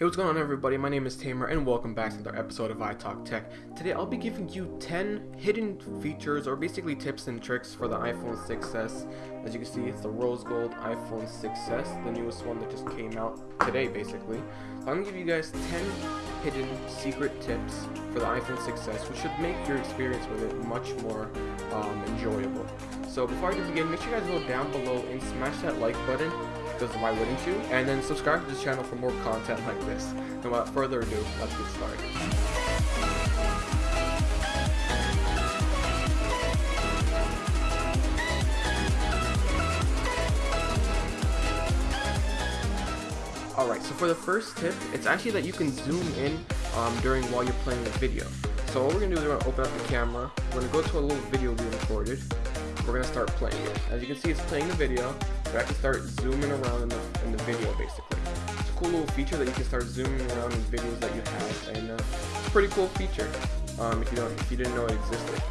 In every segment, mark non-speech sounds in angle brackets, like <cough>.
Hey, what's going on everybody? My name is Tamer and welcome back to another episode of iTalk Tech. Today I'll be giving you 10 hidden features or basically tips and tricks for the iPhone 6s. As you can see, it's the rose gold iPhone 6s, the newest one that just came out today basically. I'm going to give you guys 10 hidden secret tips for the iPhone 6s which should make your experience with it much more um, enjoyable. So before I do begin, make sure you guys go down below and smash that like button because why wouldn't you? And then subscribe to this channel for more content like this. And without further ado, let's get started. Alright, so for the first tip, it's actually that you can zoom in um, during while you're playing the video. So what we're going to do is we're going to open up the camera, we're going to go to a little video we recorded, we're going to start playing it. As you can see, it's playing the video, but I can start zooming around in the, in the video basically. It's a cool little feature that you can start zooming around in videos that you have, and uh, it's a pretty cool feature um, if you don't if you didn't know it existed.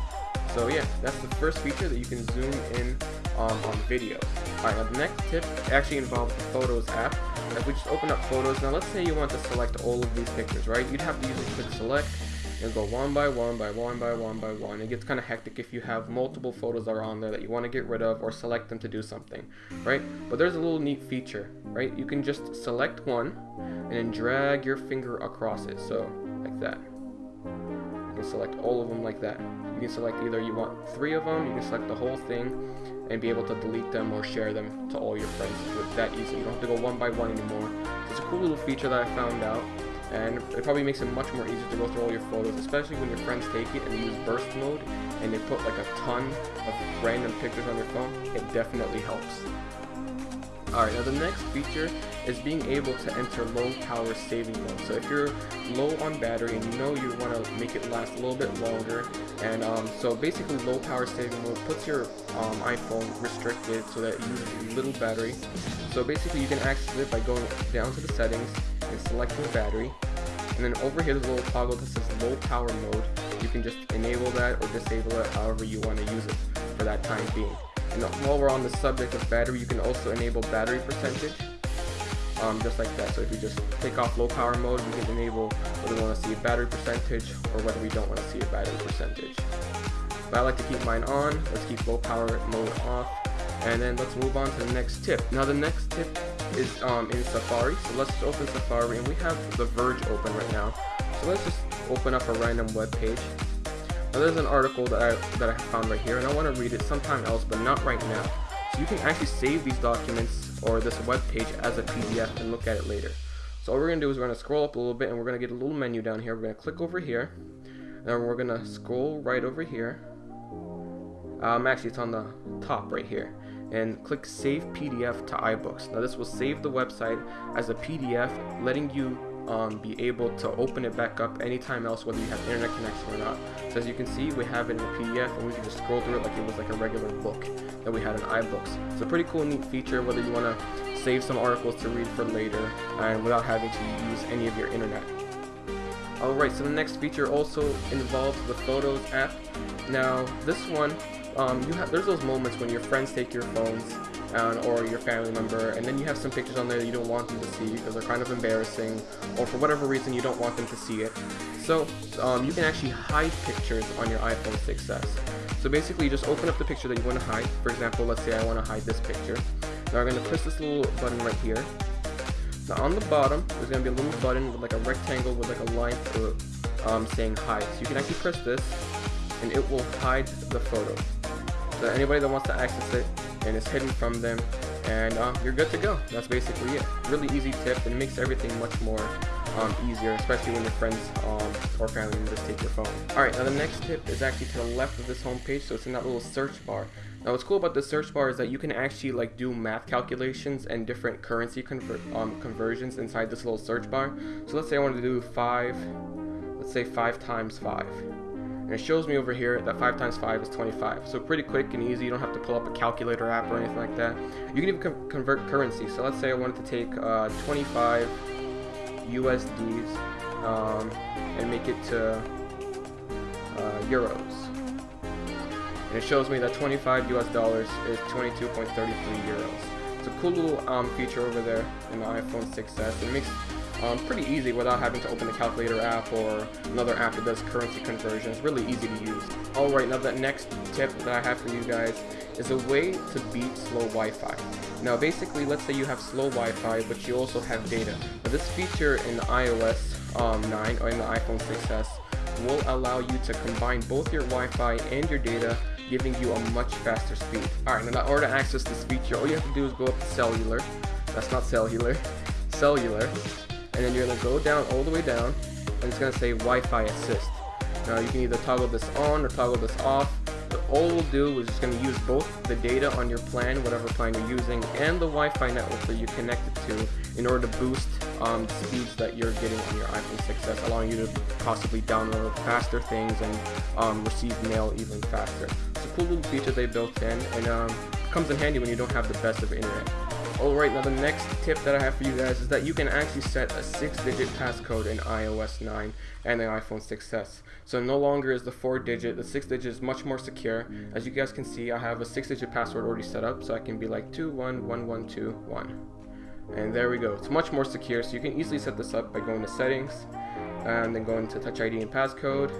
So yeah, that's the first feature that you can zoom in um, on videos. Alright, now the next tip actually involves the Photos app. If we just open up Photos, now let's say you want to select all of these pictures, right? You'd have to usually click Select, and go one by one by one by one by one. It gets kind of hectic if you have multiple photos that are on there that you want to get rid of or select them to do something, right? But there's a little neat feature, right? You can just select one and then drag your finger across it, so like that. You can select all of them like that. You can select either you want three of them, you can select the whole thing and be able to delete them or share them to all your friends with that easy. You don't have to go one by one anymore. It's a cool little feature that I found out and it probably makes it much more easier to go through all your photos, especially when your friends take it and use burst mode and they put like a ton of random pictures on your phone. It definitely helps. Alright, now the next feature is being able to enter low power saving mode. So if you're low on battery and you know you want to make it last a little bit longer, and um, so basically low power saving mode puts your um, iPhone restricted so that it uses little battery. So basically you can access it by going down to the settings and selecting the battery. And then over here there's a little toggle that says low power mode. You can just enable that or disable it however you want to use it for that time being. And while we're on the subject of battery, you can also enable battery percentage. Um, just like that. So if you just take off low power mode, we can enable whether we want to see a battery percentage or whether we don't want to see a battery percentage. But I like to keep mine on. Let's keep low power mode off. And then let's move on to the next tip. Now the next tip is um, in Safari. So let's just open Safari and we have The Verge open right now. So let's just open up a random web page. Now there's an article that I, that I found right here and I want to read it sometime else but not right now. So you can actually save these documents or this web page as a PDF and look at it later. So all we're going to do is we're going to scroll up a little bit and we're going to get a little menu down here. We're going to click over here. And we're going to scroll right over here. Um, actually, it's on the top right here and click Save PDF to iBooks. Now this will save the website as a PDF, letting you um, be able to open it back up anytime else, whether you have internet connection or not. So as you can see, we have it in a PDF, and we can just scroll through it like it was like a regular book that we had in iBooks. It's a pretty cool, neat feature, whether you want to save some articles to read for later, and without having to use any of your internet. Alright, so the next feature also involves the Photos app. Now, this one um, you have there's those moments when your friends take your phones um, or your family member and then you have some pictures on there that you don't want them to see because they're kind of embarrassing or for whatever reason you don't want them to see it. So um, you can actually hide pictures on your iPhone 6s so basically you just open up the picture that you want to hide. For example let's say I want to hide this picture. Now I'm going to press this little button right here. Now on the bottom there's going to be a little button with like a rectangle with like a line through it um, saying hide. So you can actually press this and it will hide the photo so anybody that wants to access it and it's hidden from them and uh, you're good to go. That's basically it. Really easy tip and it makes everything much more um, easier especially when your friends um, or family members take your phone. Alright now the next tip is actually to the left of this home page so it's in that little search bar. Now what's cool about the search bar is that you can actually like do math calculations and different currency conver um, conversions inside this little search bar. So let's say I wanted to do 5 let's say 5 times 5 and it shows me over here that 5 times 5 is 25. So pretty quick and easy. You don't have to pull up a calculator app or anything like that. You can even con convert currency. So let's say I wanted to take uh, 25 USDs um, and make it to uh, euros. And it shows me that 25 US dollars is 22.33 euros. It's a cool little um, feature over there in the iPhone 6s. It makes um, pretty easy without having to open the calculator app or another app that does currency conversions. Really easy to use. Alright, now the next tip that I have for you guys is a way to beat slow Wi-Fi. Now basically, let's say you have slow Wi-Fi, but you also have data. Now, this feature in iOS um, 9 or in the iPhone 6s will allow you to combine both your Wi-Fi and your data giving you a much faster speed. Alright, now in order to access this feature, all you have to do is go up to cellular. That's not cellular. <laughs> Cellular and then you're going to go down all the way down and it's going to say Wi-Fi assist. Now you can either toggle this on or toggle this off. But all we'll do is just going to use both the data on your plan, whatever plan you're using, and the Wi-Fi network that you're connected to in order to boost um, the speeds that you're getting on your iPhone 6s, allowing you to possibly download faster things and um, receive mail even faster. It's a cool little feature they built in and um, comes in handy when you don't have the best of internet. Alright, now the next tip that I have for you guys is that you can actually set a 6-digit passcode in iOS 9 and the iPhone 6s. So no longer is the 4-digit, the 6-digit is much more secure. As you guys can see, I have a 6-digit password already set up, so I can be like 211121. And there we go. It's much more secure, so you can easily set this up by going to settings, and then going to Touch ID and passcode.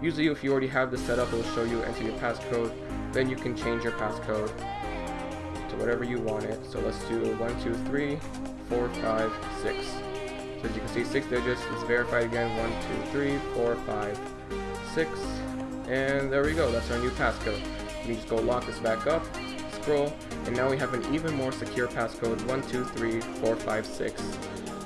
Usually if you already have this set up, it will show you enter your passcode, then you can change your passcode to whatever you want it. So let's do one, two, three, four, five, six. So as you can see, six digits. Let's verify again. One, two, three, four, five, six. And there we go. That's our new passcode. You just go lock this back up, scroll, and now we have an even more secure passcode. One, two, three, four, five, six.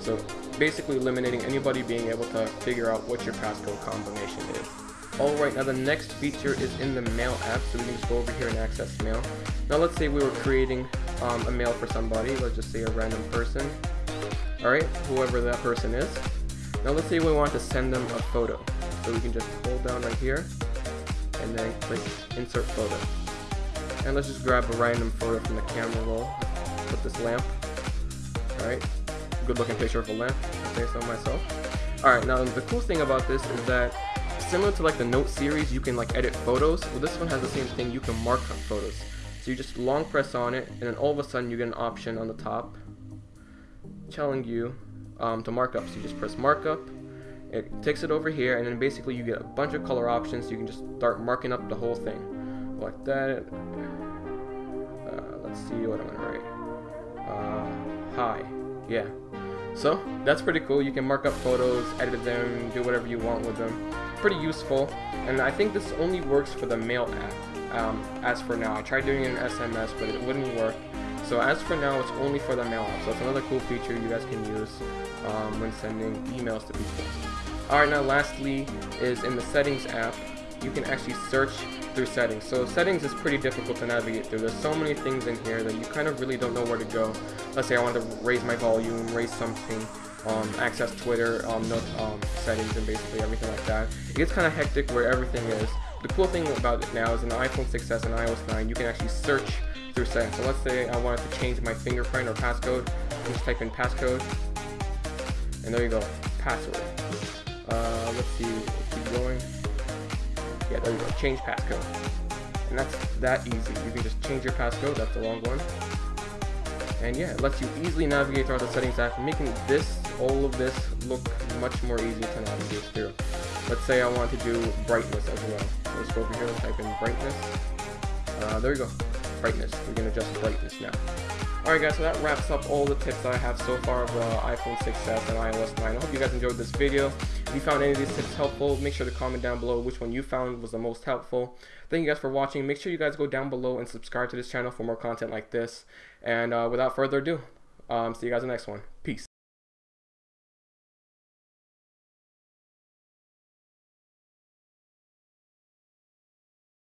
So basically eliminating anybody being able to figure out what your passcode combination is. Alright, now the next feature is in the mail app, so we can just go over here and access mail. Now let's say we were creating um, a mail for somebody, let's just say a random person. Alright, whoever that person is. Now let's say we want to send them a photo. So we can just hold down right here, and then click insert photo. And let's just grab a random photo from the camera roll. Put this lamp. Alright, good looking picture of a lamp, say so myself. Alright, now the cool thing about this is that similar to like the note series, you can like edit photos. Well, this one has the same thing. You can mark up photos. So you just long press on it, and then all of a sudden you get an option on the top telling you um, to mark up. So you just press markup. It takes it over here, and then basically you get a bunch of color options. So you can just start marking up the whole thing like that. Uh, let's see what I'm gonna write. Uh, hi. Yeah. So that's pretty cool. You can mark up photos, edit them, do whatever you want with them. Pretty useful. And I think this only works for the mail app. Um, as for now, I tried doing it in SMS, but it wouldn't work. So as for now, it's only for the mail app. So it's another cool feature you guys can use um, when sending emails to people. Alright, now lastly is in the settings app, you can actually search through settings. So settings is pretty difficult to navigate through. There's so many things in here that you kind of really don't know where to go. Let's say I want to raise my volume, raise something, um, access Twitter, um, no, um, settings, and basically everything like that. It gets kind of hectic where everything is. The cool thing about it now is in the iPhone 6s and iOS 9, you can actually search through settings. So let's say I wanted to change my fingerprint or passcode. Just type in passcode, and there you go, password. Uh, let's see, keep going. Yeah, there you go, change passcode. And that's that easy. You can just change your passcode, that's the long one. And yeah, it lets you easily navigate throughout the settings app, making this, all of this, look much more easy to navigate through. Let's say I want to do brightness as well. Let's go over here and type in brightness. Uh, there we go, brightness. We can adjust brightness now. Alright guys, so that wraps up all the tips I have so far of the iPhone 6s and iOS 9. I hope you guys enjoyed this video. If you found any of these tips helpful, make sure to comment down below which one you found was the most helpful. Thank you guys for watching. Make sure you guys go down below and subscribe to this channel for more content like this. And uh, without further ado, um, see you guys in the next one.